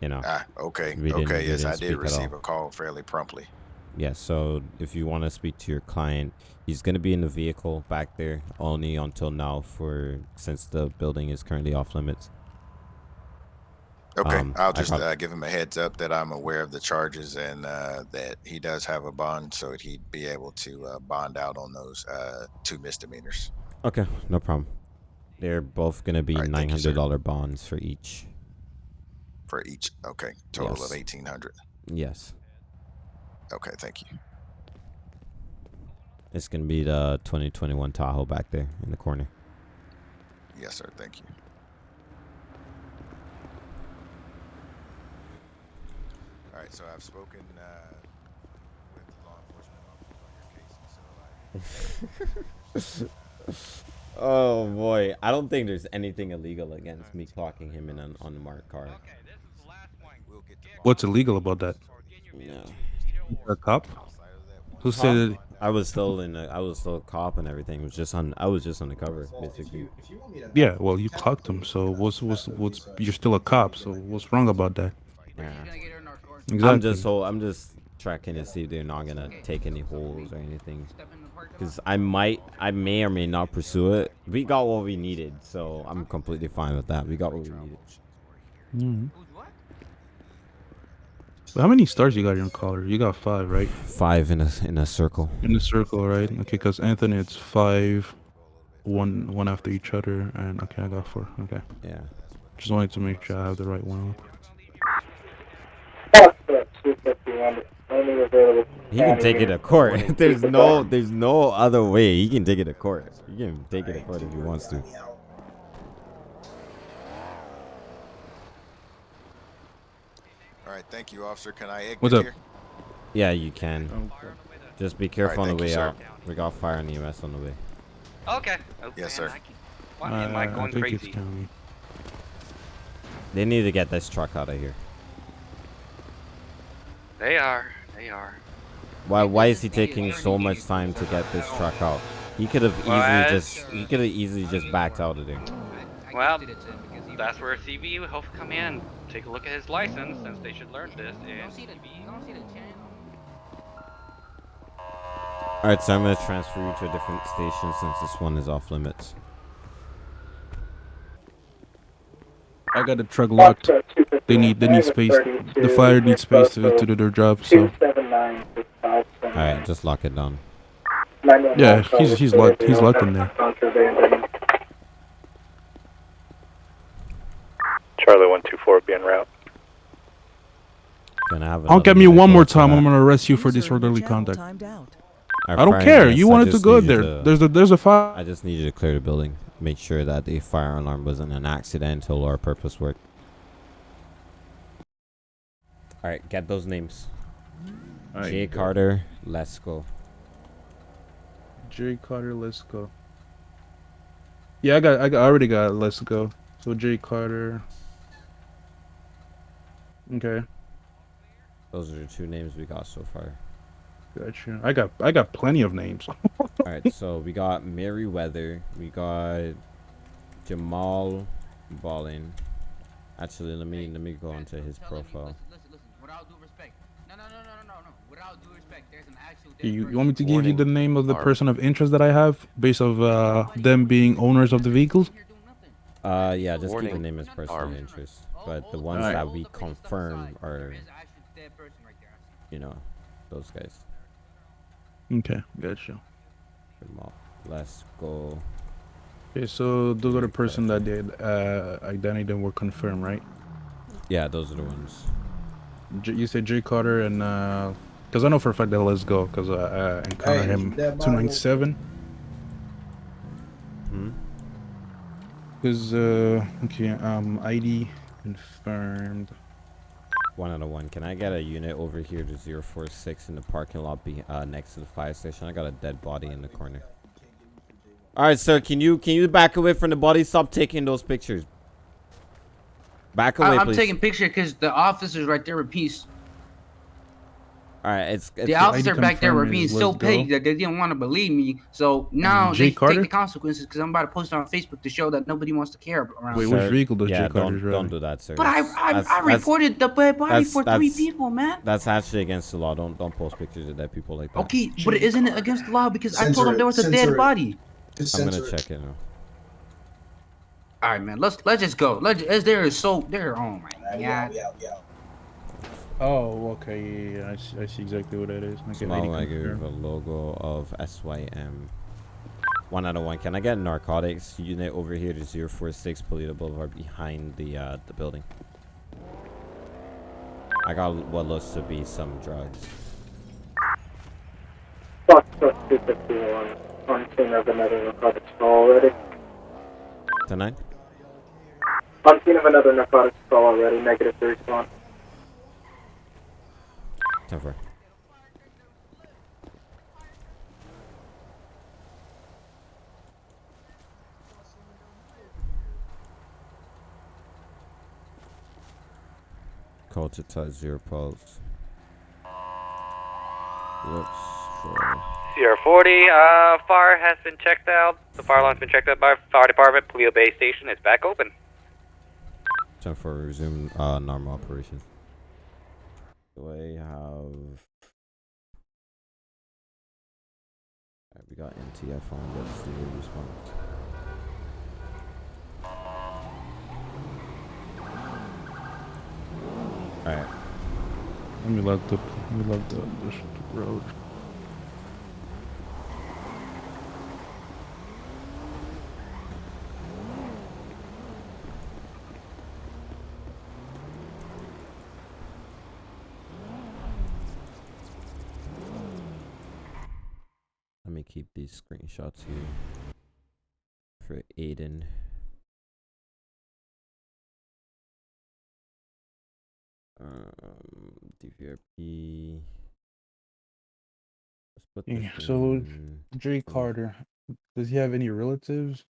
you know. Ah, okay, okay, yes, I did receive a call fairly promptly. Yes, so if you want to speak to your client, he's going to be in the vehicle back there only until now for since the building is currently off limits. Okay, Um, I'll I just prob- uh, give him a heads up that I'm aware of the charges and uh, that he does have a bond, so that he'd be able to uh, bond out on those uh, two misdemeanors. Okay, no problem. They're both going to be All right, thank you, sir. $900 bonds for each. For each, okay, total Yes. of eighteen hundred. Yes. Okay, thank you. It's going to be the 2021 Tahoe back there in the corner. Yes, sir. Thank you. All right, so I've spoken uh, with law enforcement officers on your case, so I. oh boy, I don't think there's anything illegal against me clocking him in an unmarked car. What's illegal about that? Yeah. A cop? Who said it? I was still in. A, I was still a cop and everything. It was just on. I was just undercover, basically. Yeah, well, you clocked him. So what's what's what's? You're still a cop. So what's wrong about that? Yeah. Exactly. I'm just. So I'm just tracking to see if they're not gonna take any holes or anything. Because I might, I may or may not pursue it. We got what we needed, so I'm completely fine with that. We got what we needed. Mhm. How many stars you got in collar? You got five, right? Five in a in a circle. In a circle, right? Okay, because Anthony, it's five, one one after each other, and okay, I got four. Okay. Yeah. Just wanted to make sure I have the right one. He can take it to court. there's no, there's no other way. He can take it to court. He can take it to court if he wants to. All right, thank you, officer. Can I exit What's up? here? Yeah, you can. Just be careful on the thank you, way out. We got fire and EMS on the way. Okay. Oh, Yes, sir. Why am I Uh, going think crazy? it's. They need to get this truck out of here. They are. They are. Why? Why is he taking so much time to get this truck out? He could have easily Well, just. He could have easily just backed out of there. Well, that's where CB will have to come in take a look at his license since they should learn this. And All right, so I'm gonna transfer you to a different station since this one is off limits. I got the truck locked. They need they need space. The fire needs space to, to do their job. So All right, just lock it down. yeah, he's he's locked. He's locked in there. Charlie one two four be en route. Can I have Don't get me one more time. I'm gonna arrest you for disorderly conduct. I don't care. You I wanted to go there. to- There's a there's a fire. I just need you to clear the building. Make sure that the fire alarm wasn't an accidental or a purpose work. All right, get those names. Alright, Jay go. Carter, let's go. Jay Carter, let's go. Yeah, I got I, got, I already got let's go. So Jay Carter. Okay, Those are the two names we got so far. Gotcha. I got I got plenty of names. All right, so we got Merriweather, we got Jamal Ballin. Actually, let me let me go onto his profile. You, you want me to give you the name of the person of interest that I have, based of uh, them being owners of the vehicles? Uh, yeah, just keep the name as personal Armed. interest, but the ones Alright. that we confirm are, you know, those guys. Okay, gotcha. Let's go. Okay, so those are the person that did uh, identity that were confirmed, right? Yeah, those are the ones. J- you said Jay Carter and because I know for a fact that Let's Go because I, I encountered Hey, him that two nine seven. Hmm. Because uh, okay, um, ID confirmed. One out of one. Can I get a unit over here to 046 in the parking lot be, uh, next to the fire station? I got a dead body in the corner. All right, sir. Can you can you back away from the body? Stop taking those pictures. Back away, I, I'm please. taking picture because the officer's right there with peace. All right, it's, it's The officer back there were being so petty that they didn't want to believe me. So now Jay they Carter? take the consequences because I'm about to post it on Facebook to show that nobody wants to care around. Wait, here. which vehicle does yeah, Jay Carter's don't, don't do that, sir. But I I, That's- I reported the dead body that's- for three people, man. That's actually against the law. Don't don't post pictures of dead people like that. Okay, but isn't it against the law because I told Censor them there was a dead it. body? Just I'm gonna it. check it now. All right, man. Let's let's just go. Let's as there is so there. Oh my Yeah, god. yeah, yeah. Oh, okay, yeah, yeah, I see, I see exactly what that is. Okay, Small ID like confirmed. a logo of SYM. One out of one. Can I get a narcotics unit over here to 046 Paleto Boulevard behind the uh, the building? I got what looks to be some drugs. Foxtrot 251 on scene of another narcotics call already. Tonight? On scene of another narcotics call already, negative to respond. Call to touch zero pulse. Looks for Sierra 40, uh, fire has been checked out. The fire alarm's been checked out by fire department. Paleto Bay Station is back open. time for resume uh, normal operations. Do I have? Alright, we got NTF on. Let's see the response. Alright. Let me love the let me love the, the road. Keep these screenshots here for Aiden. Um, DVRP. Let's put Yeah, so Jay Carter, does he have any relatives?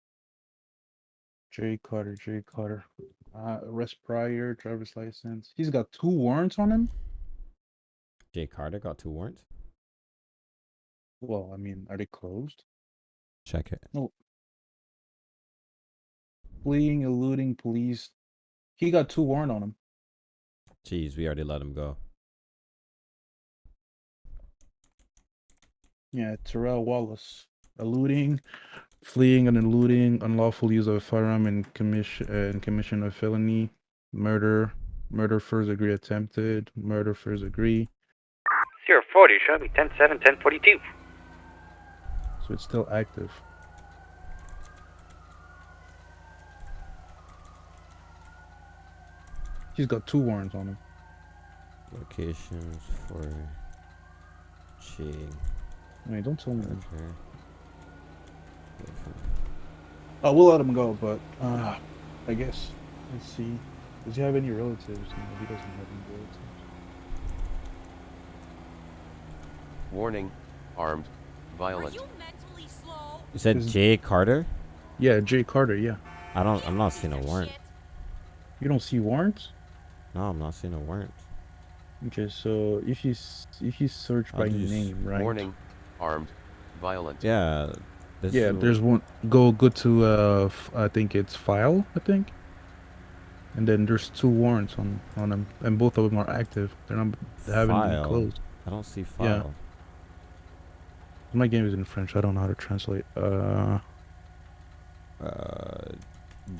Jay Carter, Jay Carter. Uh, arrest prior, driver's license. He's got two warrants on him. Jay Carter got two warrants. Well, I mean, are they closed? Check it. No. Fleeing, eluding police. He got two warrant on him. Jeez, we already let him go. Yeah, Terrell Wallace. Eluding, fleeing and eluding, unlawful use of a firearm and commission uh, and commission of felony, murder, murder first degree attempted, murder first degree. Zero forty, show me ten seven, ten forty two. So it's still active. He's got two warrants on him. Locations for Jay I mean, don't tell me. Carter. Oh, we'll let him go, but uh, I guess let's see. Does he have any relatives? No, he doesn't have any relatives. Warning, armed, violent. You said Is- Jay Carter? Yeah, Jay Carter. Yeah. I don't. I'm not seeing a warrant. You don't see warrants? No, I'm not seeing a warrant. Okay, so if you s- if you search I'll by just- name, right? Warning, armed, violent. Yeah. This Yeah, is- there's one. Go go to uh, f- I think it's file. I think. And then there's two warrants on on them, and both of them are active. They're not. They haven't File? been closed. I don't see Yeah. file. My game is in French. I don't know how to translate. Uh, Uh,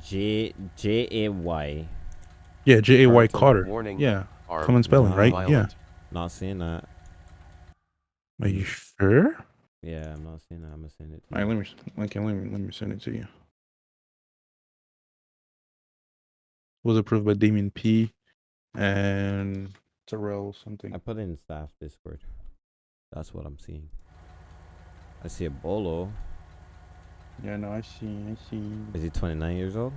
J J A Y. yeah, J A Y Carter. Carter. Warning, Yeah, armed, common spelling, right? Yeah. Not seeing that. Are you sure? Yeah, I'm not seeing that. I'm gonna send it. To All right, you. let me okay, let me let me send it to you. Was approved by Damien P. and Terrell something. I put it in staff Discord. That's what I'm seeing. I see a bolo. Yeah, no, I see, I see. Is he 29 years old?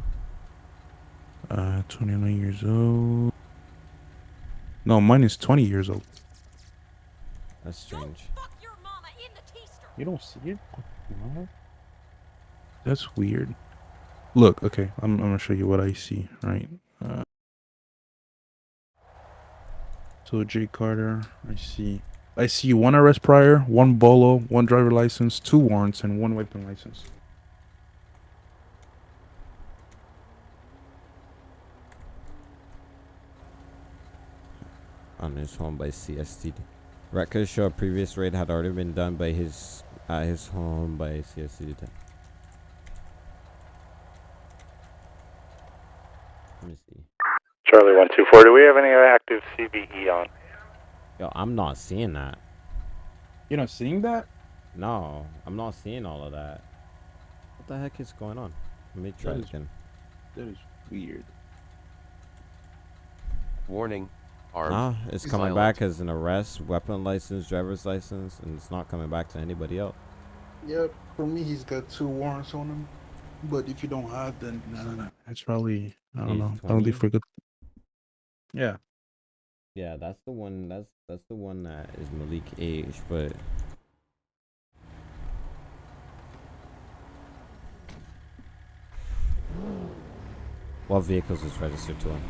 Uh, 29 years old. No, mine is 20 years old. That's strange. You don't see it? No. That's weird. Look, okay, I'm, I'm gonna show you what I see, right? Uh, so Jay Carter, I see, I see one arrest prior, one bolo, one driver license, two warrants, and one weapon license. On his home by CSTD. Records show a previous raid had already been done by his at his home by CSTD. Let me see. Charlie one two four. Do we have any active CBE on? Yo, I'm not seeing that. You're not seeing that? No, I'm not seeing all of that. What the heck is going on? Let me try That it is- again. That is weird. Warning, armed, Nah, it's coming violent. back as an arrest, weapon license, driver's license, and it's not coming back to anybody else. Yep, for me, he's got two warrants on him. But if you don't have, then no, no, no. It's probably I don't He's know. I don't 20? think for good. Yeah. Yeah, that's the one. That's that's the one that is Malik age, but what vehicles is registered to him?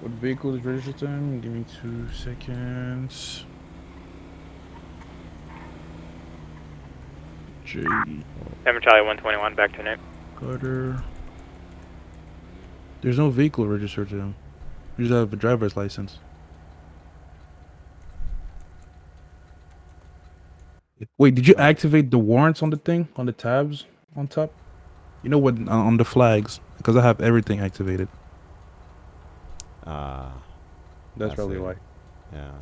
What vehicle is registered to him? Give me two seconds. J. Seven Charlie one twenty one. Back to Nick. Carter. There's no vehicle registered to him. You just have a driver's license. Wait, did you activate the warrants on the thing? On the tabs on top? You know what? uh, On the flags. Because I have everything activated. Ah, That's probably it. why. Yeah.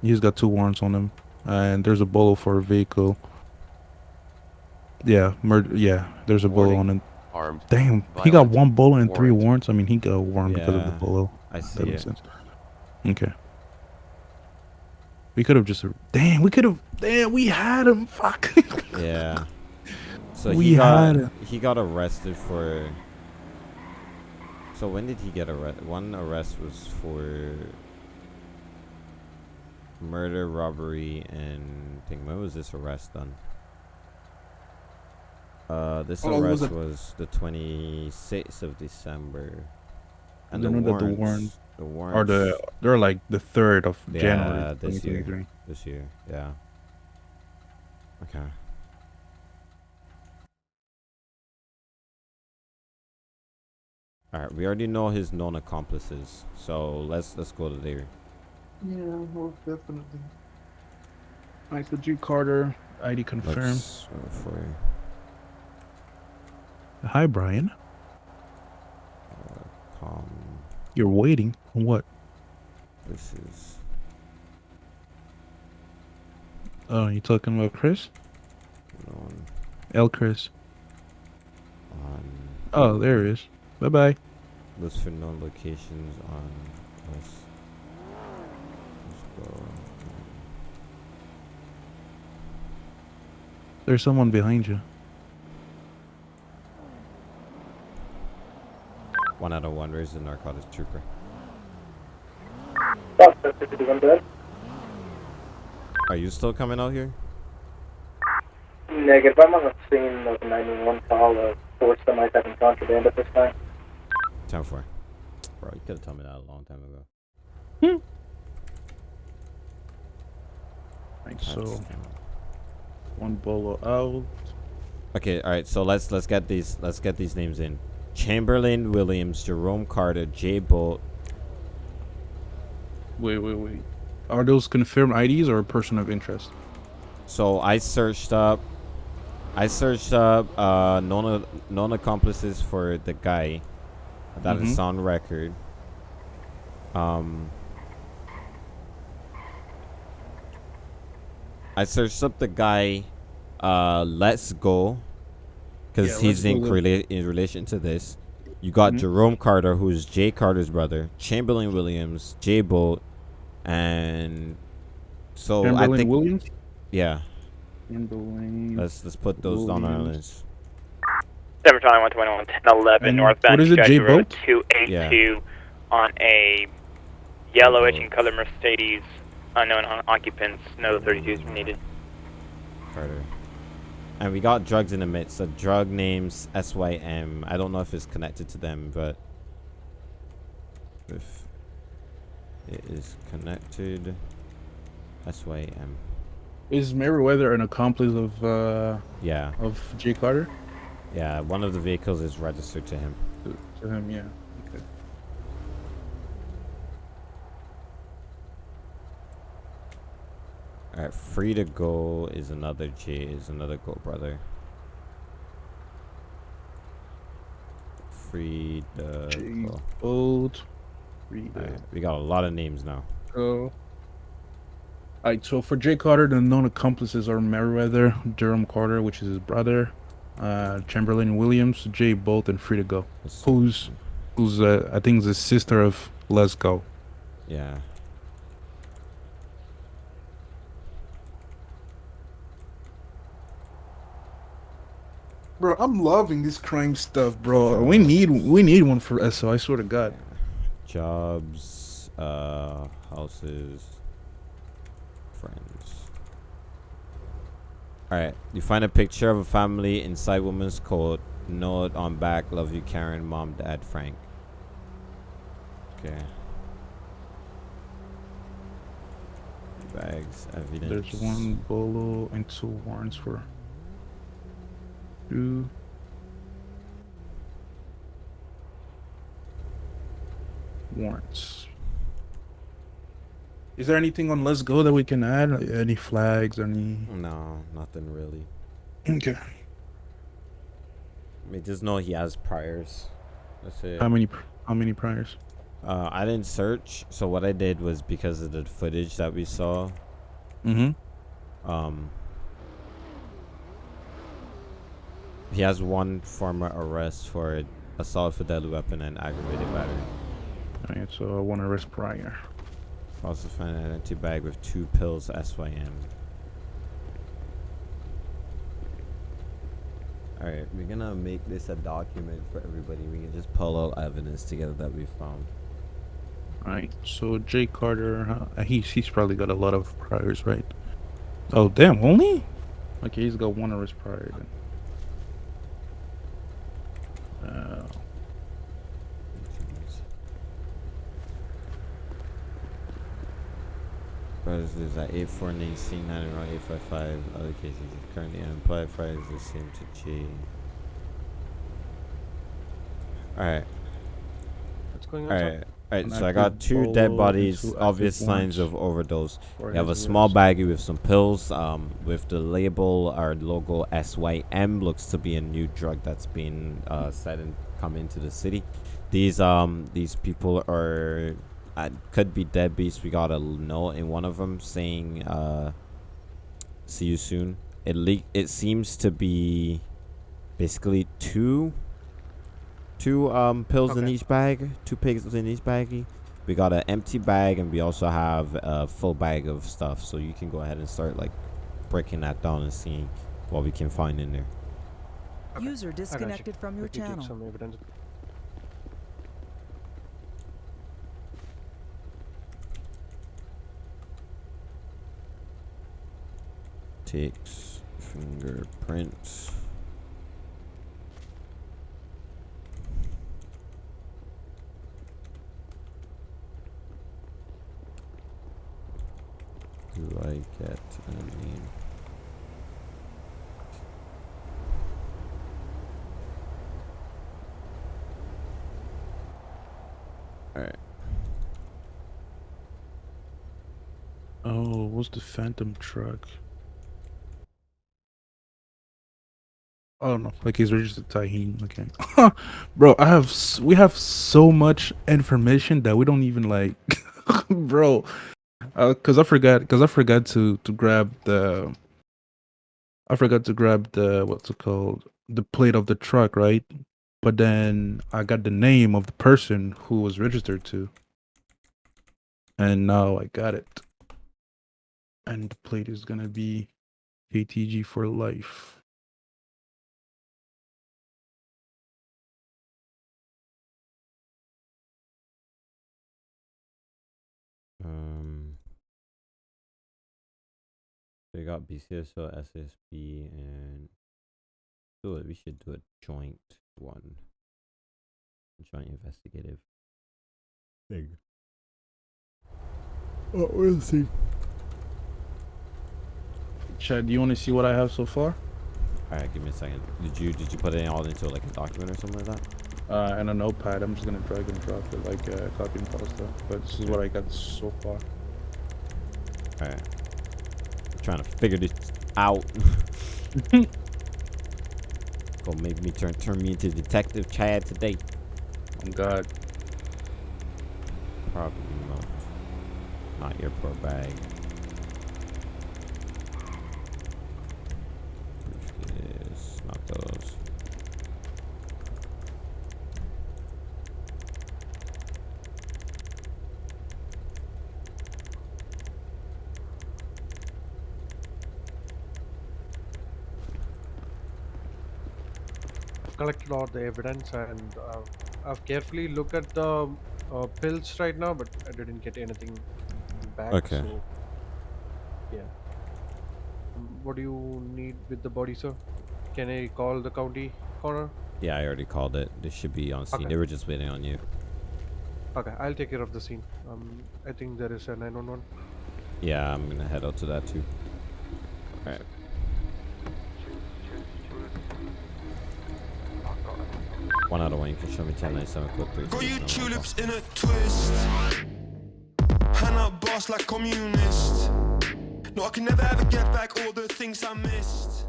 He's got two warrants on him. And there's a bolo for a vehicle. Yeah, murder. Yeah, there's a bolo on him. Armed. Damn, he got one bullet and three warrants. I mean, he got a warrant because of the bullet. I That makes sense. Okay. We could have just. Damn, we could have. Damn, we had him. Fuck. Yeah. So We he got had it. he got arrested for So when did he get arrested? One arrest was for murder, robbery, and thing. When was this arrest done? Uh, this How long was arrest was the 26th of December. And the know that the warrants, warrant the are warrants, the they're like the third of yeah, January this year, this year, yeah. Okay. All right, we already know his known accomplices, so let's let's go to there. Yeah, most definitely. Alright, so G Carter, ID confirmed. Uh, Hi, Brian. You're waiting on what? this is Oh, you talking about Chris? known L. Chris. on Oh, there he is. Bye bye. list for known locations on list. Let's go. There's someone behind you. One out of one. Where's the narcotics trooper? Suspect 51 dead. Are you still coming out here? Negative. I'm on the scene of a 911 call of four semis having contraband at this time. Time for. Bro, you could have told me that a long time ago. Hmm. Right, so one bolo out. Okay, all right. So let's let's get these let's get these names in. Chamberlain Williams, Jerome Carter, Jay Bolt. Wait, wait, wait. Are those confirmed IDs or a person of interest? So I searched up. I searched up uh, known known accomplices for the guy that is Mhm. on record. Um, I searched up the guy. Uh, Let's Go, because Yeah, he's in Go rela- in relation to this. You got Mhm. Jerome Carter, who's Jay Carter's brother. Chamberlain Williams, Jay Bolt, and so I Chamberlain think Williams? yeah. Chamberlain. Let's let's put those on our Williams. list. 7 Charlie 121, 1011, And northbound what is it, Chicago J Road Boat? 282 on a yellowish etching color Mercedes, unknown occupants, no 32s were needed. Carter. And we got drugs in the midst. So drug names SYM. I don't know if it's connected to them, but if it is connected, SYM. Is Meriwether an accomplice of uh Yeah. of Jay Carter? Yeah, one of the vehicles is registered to him. To, to him, yeah. Alright, free to go is another J is another go brother. Free to J go. Bolt. Free we got a lot of names now. go. Alright, so for Jay Carter, the known accomplices are Meriwether, Durham Carter, which is his brother, uh, Chamberlain Williams, Jay Bolt, and Free to Go. Who's who's uh, I think the sister of Let's Go. Yeah. Bro, I'm loving this crime stuff, bro. We need we need one for SO. I swear to God. Jobs, uh, houses, friends. Alright, you find a picture of a family inside woman's coat. Note on back, love you, Karen, mom, dad, Frank. Okay. Bags, evidence. There's one bolo and two warrants for two. Warrants. Is there anything on Let's Go that we can add? Any flags? Any? No, nothing really. Okay. I mean, just know he has priors. That's it. How many? How many priors? Uh, I didn't search, so what I did was because of the footage that we saw. Mm-hmm. Um, he has one former arrest for assault with a deadly weapon and aggravated battery. Alright, so one arrest prior. Also found an empty bag with two pills SYM. All right, we're gonna make this a document for everybody. We can just pull all evidence together that we found. Alright, So Jay Carter, uh, he's he's probably got a lot of priors, right? Oh damn, only? Okay, he's got one arrest prior then. Uh, is at 849 C 9 around 855. Other cases is currently unemployed. Fridays is the same to G. Alright. What's going on? Alright. Alright, so I got two dead bodies, obvious signs of overdose. We have a small baggie with some pills, um, with the label or logo SYM. Looks to be a new drug that's been uh, said and come into the city. These um these people are uh, could be deadbeats. We got a note in one of them saying uh, "See you soon." It le- It seems to be basically two two um pills in each bag, two pigs in each baggie. We got an empty bag and we also have a full bag of stuff. So you can go ahead and start like breaking that down and seeing what we can find in there. User I got you. disconnected from your Let channel. Takes fingerprints. Do I get a name? Alright. oh, what's the Phantom truck? Oh no, like he's registered Tahine. Okay, bro, I have we have so much information that we don't even like, bro. Uh, cause I forgot, cause I forgot to to grab the. I forgot to grab the what's it called the plate of the truck, right? But then I got the name of the person who was registered to, and now I got it. And the plate is gonna be KTG for life. Um, we got BCSO, SSB, and do it. We should do a joint one, joint investigative thing. Oh, we'll see. Chad, do you want to see what I have so far? All right, give me a second. Did you did you put it all into like a document or something like that? Uh, and a notepad. I'm just gonna drag and drop it like uh, copy and paste. stuff. But this is what I got so far. All right. Trying to figure this out. Gonna make me turn turn me into Detective Chad today. Oh God. Probably not. Not your poor bag. Briefcase, not those. I've collected all the evidence and uh, I've carefully looked at the uh, pills right now, but I didn't get anything back. Okay. So, yeah. What do you need with the body, sir? Can I call the county coroner? Yeah, I already called it. They should be on scene. Okay. They were just waiting on you. Okay, I'll take care of the scene. Um, I think there is a 911. Yeah, I'm gonna head out to that too. Alright. One out of one, you can show me 1097 quick, please. Got you tulips in a twist. Hand up boss like communist. No, I can never ever get back all the things I missed.